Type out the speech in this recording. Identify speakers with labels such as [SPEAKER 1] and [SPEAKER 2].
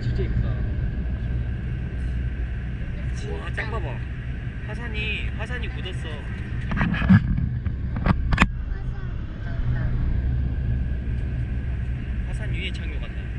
[SPEAKER 1] 진짜 이쁘다.
[SPEAKER 2] 우와 딱 봐봐. 화산이 화산이 묻었어. 화산 위에 착륙한다.